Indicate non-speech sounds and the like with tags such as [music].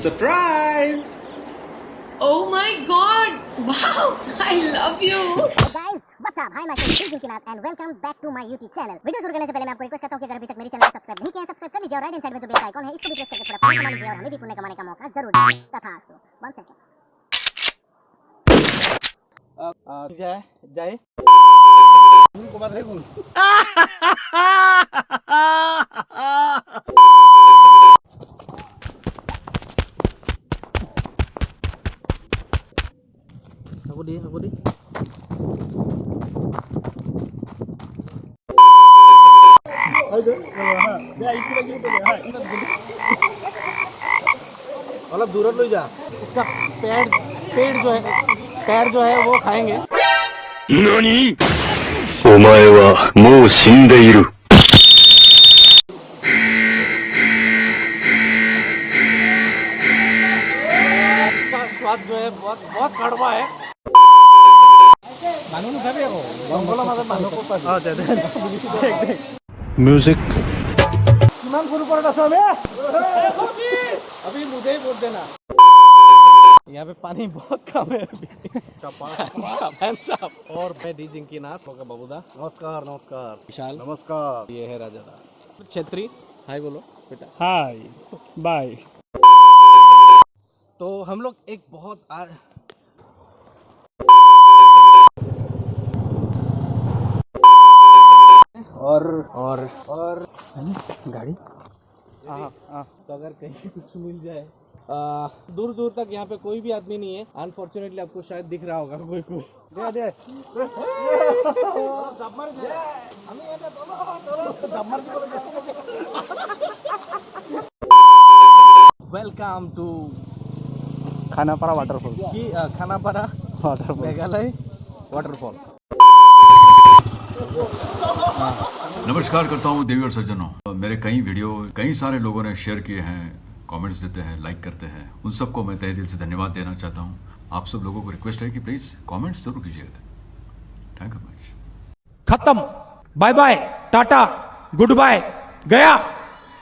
surprise! Oh my god! Wow! [laughs] I love you! Hey guys, what's up? Hi, myself Sujin Kinath and welcome back to my YouTube channel. Video शुरू करने से पहले मैं आपको request करता हूँ कि अगर अभी तक मेरे चैनल को सब्सक्राइब नहीं किया है सब्सक्राइब कर लीजिए और राइट हैंड साइड में जो बेल आइकॉन है इसको भी प्रेस करके थोड़ा पुण्य कमा लीजिए और हमें भी पुण्य कमाने का मौका ज़रूर दीजिए तथास्तु वन सेकंड uh, uh, जय जय aku di aku di मतलब दूर ले जा इसका पैर पेड़ जो है पैर जो है वो खाएंगे 何お前はもう死んでいる。 इसका स्वाद जो है बहुत बहुत कड़वा है মানুহ নাথাকে আকৌ জংঘলৰ মাজত মানুহ ক'ত পাবি অঁ দে দে দেখ দেখ म्यूजिक কিমান সৰু ওপৰত আছো আমি अभी मुझे ही बोल देना यहाँ पे पानी बहुत कम है अभी Hands up, hands up. और मैं डी जिंकी नाथ होगा बाबूदा नमस्कार नमस्कार विशाल नमस्कार ये है राजा छेत्री हाय बोलो बेटा हाय बाय तो हम लोग एक बहुत आ... और और और। गाड़ी? तो अगर कहीं कुछ मिल जाए आ, दूर दूर तक यहाँ पे कोई भी आदमी नहीं है। अनफॉर्चुनेटली आपको शायद दिख रहा होगा कोई कोई दे दे। वेलकम टू खानापारा वाटरफॉल की खानापारा वाटरफॉल मेघालय वाटरफॉल नमस्कार करता हूँ देवी और सज्जनों। मेरे कई वीडियो, कई सारे लोगों ने शेयर किए हैं कमेंट्स देते हैं लाइक करते हैं। उन सबको मैं तहे दिल से धन्यवाद देना चाहता हूँ। आप सब लोगों को रिक्वेस्ट है कि प्लीज़ कमेंट्स ज़रूर कीजिएगा। थैंक यू मच खत्म। Bye bye tata goodbye गया।